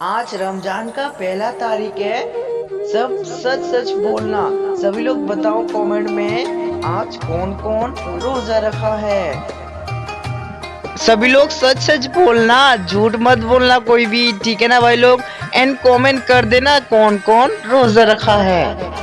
आज रमज़ान का पहला तारीख है। सब सच सच बोलना। सभी लोग बताओ कमेंट में, आज कौन कौन रोजा रखा है? सभी लोग सच सच बोलना, झूठ मत बोलना कोई भी, ठीक है ना भाई लोग? एंड कमेंट कर देना कौन कौन रोजा रखा है।